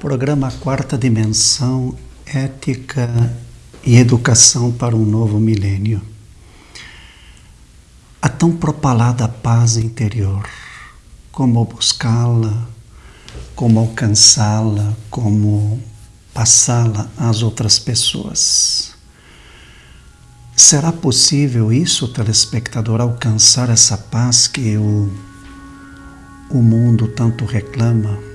Programa Quarta Dimensão Ética e Educação para um Novo Milênio. A tão propalada paz interior, como buscá-la, como alcançá-la, como passá-la às outras pessoas. Será possível isso, telespectador, alcançar essa paz que o, o mundo tanto reclama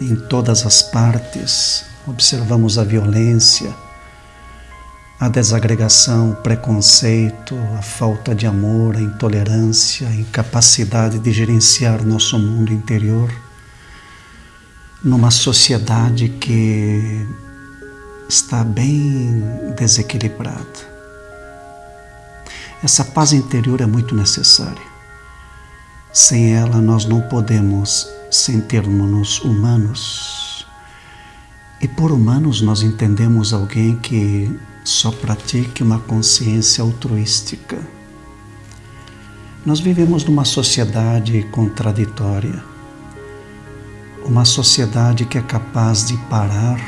em todas as partes? Observamos a violência, a desagregação, o preconceito, a falta de amor, a intolerância, a incapacidade de gerenciar nosso mundo interior numa sociedade que está bem desequilibrada. Essa paz interior é muito necessária. Sem ela, nós não podemos sentirmos-nos humanos. E por humanos, nós entendemos alguém que só pratique uma consciência altruística. Nós vivemos numa sociedade contraditória, uma sociedade que é capaz de parar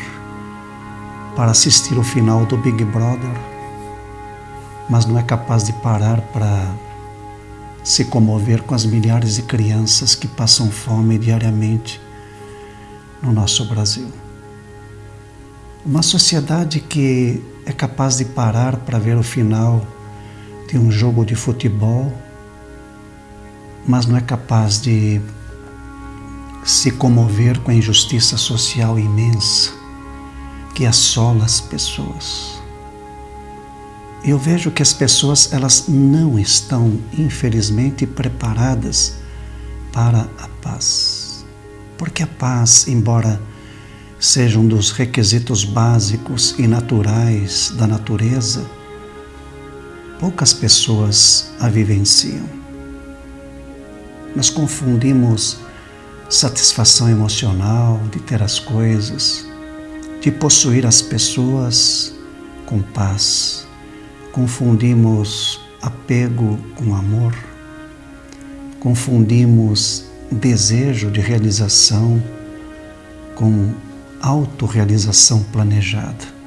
para assistir o final do Big Brother mas não é capaz de parar para se comover com as milhares de crianças que passam fome diariamente no nosso Brasil. Uma sociedade que é capaz de parar para ver o final de um jogo de futebol, mas não é capaz de se comover com a injustiça social imensa que assola as pessoas eu vejo que as pessoas elas não estão, infelizmente, preparadas para a paz. Porque a paz, embora seja um dos requisitos básicos e naturais da natureza, poucas pessoas a vivenciam. Nós confundimos satisfação emocional de ter as coisas, de possuir as pessoas com paz confundimos apego com amor, confundimos desejo de realização com autorrealização planejada.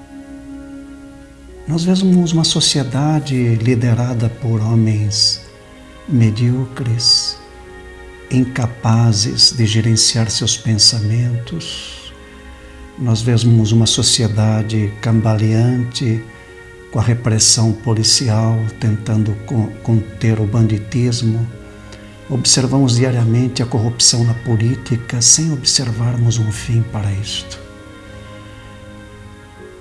Nós vemos uma sociedade liderada por homens medíocres, incapazes de gerenciar seus pensamentos. Nós vemos uma sociedade cambaleante, com a repressão policial, tentando conter o banditismo. Observamos diariamente a corrupção na política sem observarmos um fim para isto.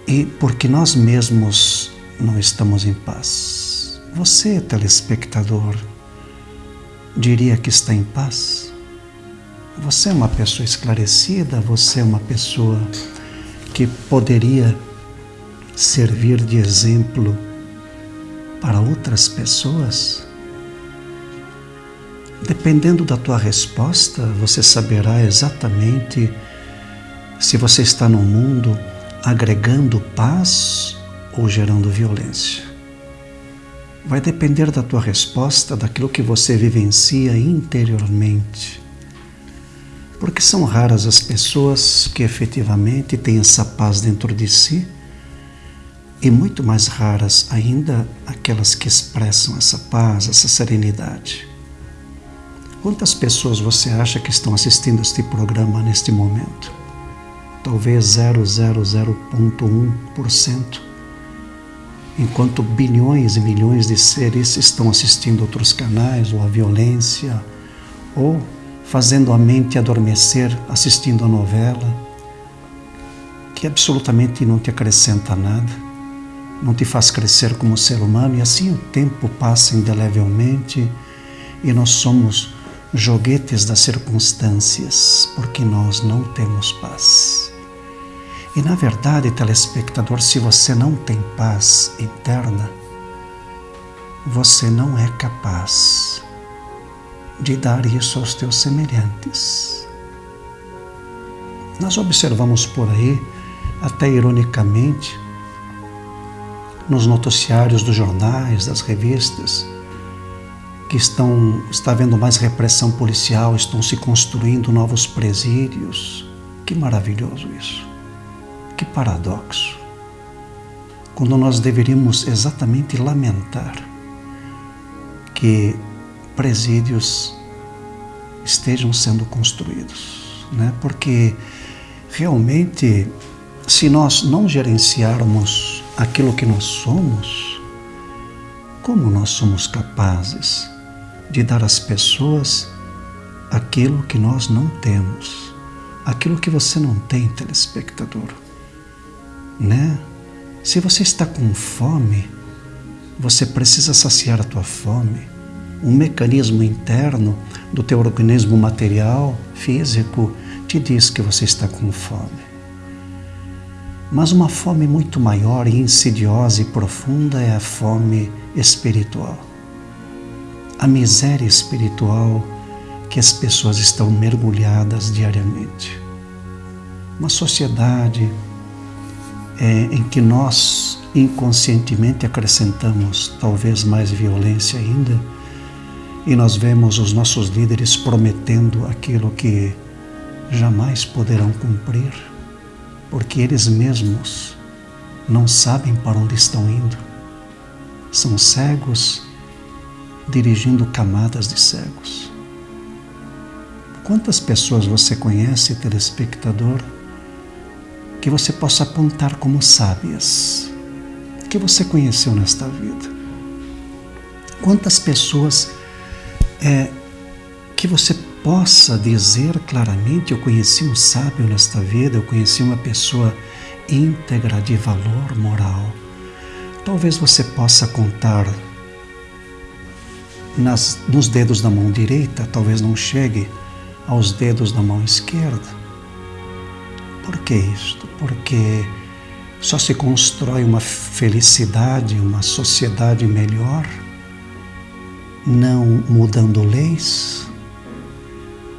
E porque nós mesmos não estamos em paz. Você, telespectador, diria que está em paz? Você é uma pessoa esclarecida? Você é uma pessoa que poderia servir de exemplo para outras pessoas? Dependendo da tua resposta, você saberá exatamente se você está no mundo agregando paz ou gerando violência. Vai depender da tua resposta, daquilo que você vivencia interiormente. Porque são raras as pessoas que efetivamente têm essa paz dentro de si e muito mais raras ainda aquelas que expressam essa paz, essa serenidade. Quantas pessoas você acha que estão assistindo este programa neste momento? Talvez 0,00.1%, enquanto bilhões e milhões de seres estão assistindo outros canais, ou a violência, ou fazendo a mente adormecer assistindo a novela, que absolutamente não te acrescenta nada não te faz crescer como ser humano, e assim o tempo passa indelevelmente e nós somos joguetes das circunstâncias, porque nós não temos paz. E na verdade, telespectador, se você não tem paz interna, você não é capaz de dar isso aos teus semelhantes. Nós observamos por aí, até ironicamente, nos noticiários dos jornais, das revistas, que estão está havendo mais repressão policial, estão se construindo novos presídios, Que maravilhoso isso. Que paradoxo. Quando nós deveríamos exatamente lamentar que presídios estejam sendo construídos, né? Porque realmente se nós não gerenciarmos aquilo que nós somos, como nós somos capazes de dar às pessoas aquilo que nós não temos, aquilo que você não tem, telespectador, né? Se você está com fome, você precisa saciar a tua fome. Um mecanismo interno do teu organismo material, físico, te diz que você está com fome. Mas uma fome muito maior e insidiosa e profunda é a fome espiritual. A miséria espiritual que as pessoas estão mergulhadas diariamente. Uma sociedade é, em que nós inconscientemente acrescentamos talvez mais violência ainda, e nós vemos os nossos líderes prometendo aquilo que jamais poderão cumprir, porque eles mesmos não sabem para onde estão indo. São cegos dirigindo camadas de cegos. Quantas pessoas você conhece, telespectador, que você possa apontar como sábias, que você conheceu nesta vida. Quantas pessoas é, que você possa dizer claramente: Eu conheci um sábio nesta vida, eu conheci uma pessoa íntegra de valor moral. Talvez você possa contar nas, nos dedos da mão direita, talvez não chegue aos dedos da mão esquerda. Por que isto? Porque só se constrói uma felicidade, uma sociedade melhor, não mudando leis,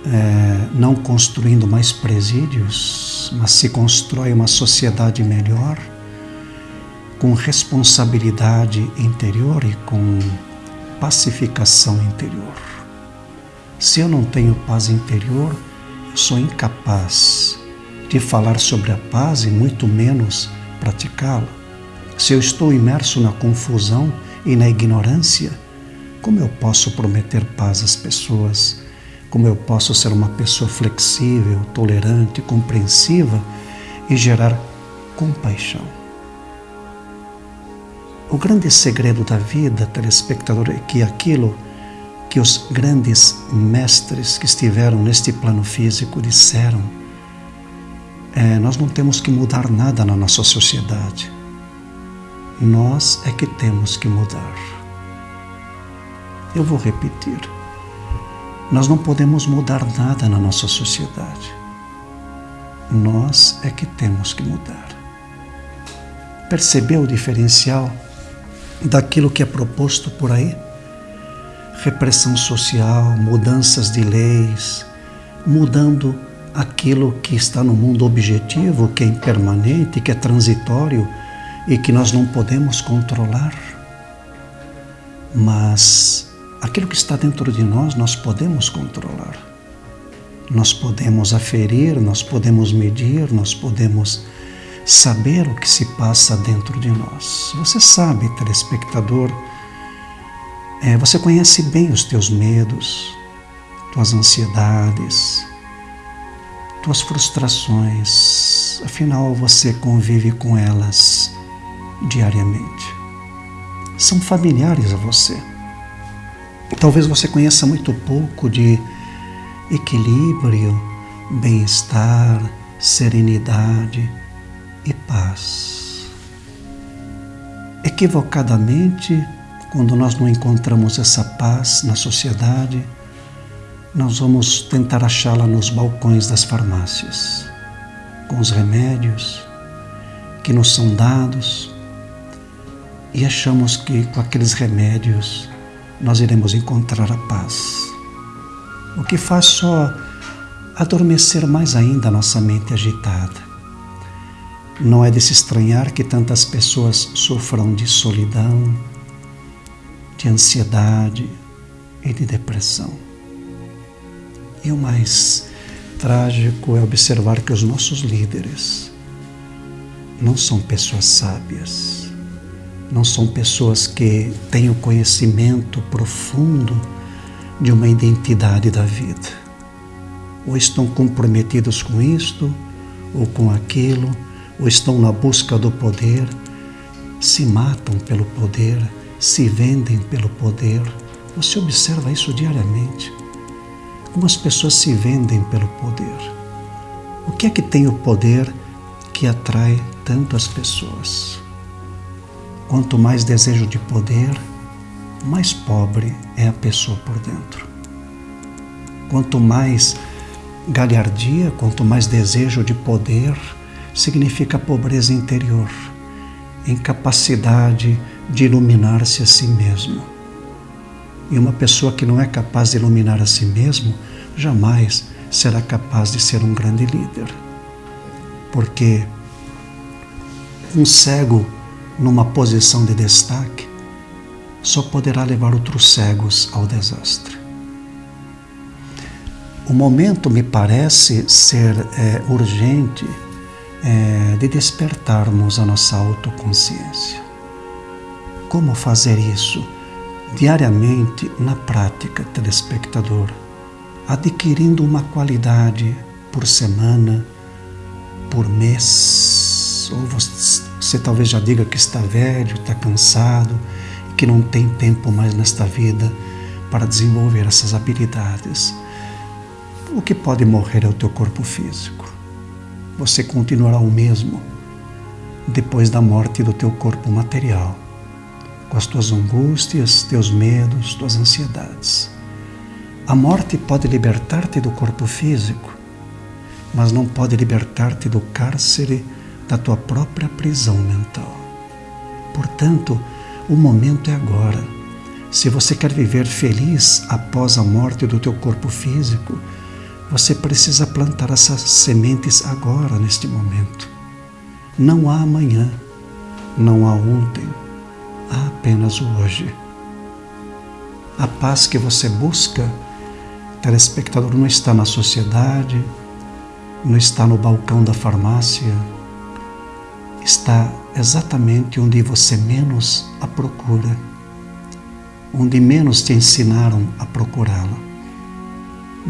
é, não construindo mais presídios, mas se constrói uma sociedade melhor, com responsabilidade interior e com pacificação interior. Se eu não tenho paz interior, eu sou incapaz de falar sobre a paz e muito menos praticá-la. Se eu estou imerso na confusão e na ignorância, como eu posso prometer paz às pessoas? Como eu posso ser uma pessoa flexível, tolerante, compreensiva e gerar compaixão? O grande segredo da vida, telespectador, é que aquilo que os grandes mestres que estiveram neste plano físico disseram é, nós não temos que mudar nada na nossa sociedade. Nós é que temos que mudar. Eu vou repetir. Nós não podemos mudar nada na nossa sociedade. Nós é que temos que mudar. Percebeu o diferencial daquilo que é proposto por aí? Repressão social, mudanças de leis, mudando aquilo que está no mundo objetivo, que é impermanente, que é transitório e que nós não podemos controlar. Mas aquilo que está dentro de nós, nós podemos controlar. Nós podemos aferir, nós podemos medir, nós podemos saber o que se passa dentro de nós. Você sabe, telespectador, é, você conhece bem os teus medos, tuas ansiedades, tuas frustrações, afinal você convive com elas diariamente. São familiares a você. Talvez você conheça muito pouco de equilíbrio, bem-estar, serenidade e paz. Equivocadamente, quando nós não encontramos essa paz na sociedade, nós vamos tentar achá-la nos balcões das farmácias, com os remédios que nos são dados e achamos que com aqueles remédios nós iremos encontrar a paz. O que faz só adormecer mais ainda a nossa mente agitada. Não é de se estranhar que tantas pessoas sofram de solidão, de ansiedade e de depressão. E o mais trágico é observar que os nossos líderes não são pessoas sábias, não são pessoas que têm o conhecimento profundo de uma identidade da vida. Ou estão comprometidos com isto, ou com aquilo, ou estão na busca do poder, se matam pelo poder, se vendem pelo poder. Você observa isso diariamente. Como as pessoas se vendem pelo poder. O que é que tem o poder que atrai tanto as pessoas? Quanto mais desejo de poder, mais pobre é a pessoa por dentro. Quanto mais galhardia, quanto mais desejo de poder, significa pobreza interior, incapacidade de iluminar-se a si mesmo. E uma pessoa que não é capaz de iluminar a si mesmo, jamais será capaz de ser um grande líder. Porque um cego numa posição de destaque só poderá levar outros cegos ao desastre. O momento me parece ser é, urgente é, de despertarmos a nossa autoconsciência. Como fazer isso? Diariamente, na prática, telespectador, adquirindo uma qualidade por semana, por mês, ou você, você talvez já diga que está velho, está cansado, que não tem tempo mais nesta vida para desenvolver essas habilidades. O que pode morrer é o teu corpo físico. Você continuará o mesmo depois da morte do teu corpo material, com as tuas angústias, teus medos, tuas ansiedades. A morte pode libertar-te do corpo físico, mas não pode libertar-te do cárcere da tua própria prisão mental. Portanto, o momento é agora. Se você quer viver feliz após a morte do teu corpo físico, você precisa plantar essas sementes agora, neste momento. Não há amanhã, não há ontem, há apenas o hoje. A paz que você busca, telespectador, não está na sociedade, não está no balcão da farmácia, está exatamente onde você menos a procura, onde menos te ensinaram a procurá-la,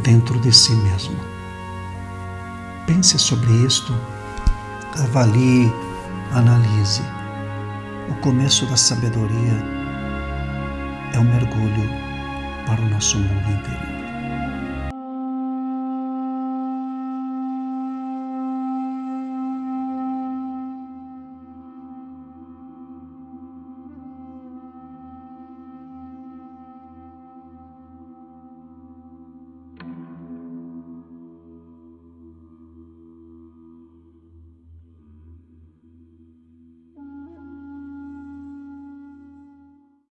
dentro de si mesmo. Pense sobre isto, avalie, analise. O começo da sabedoria é um mergulho para o nosso mundo interior.